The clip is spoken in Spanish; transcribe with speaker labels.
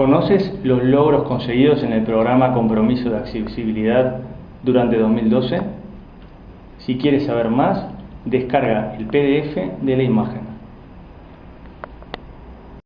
Speaker 1: ¿Conoces los logros conseguidos en el programa Compromiso de Accesibilidad durante 2012? Si quieres saber más, descarga el PDF de la imagen.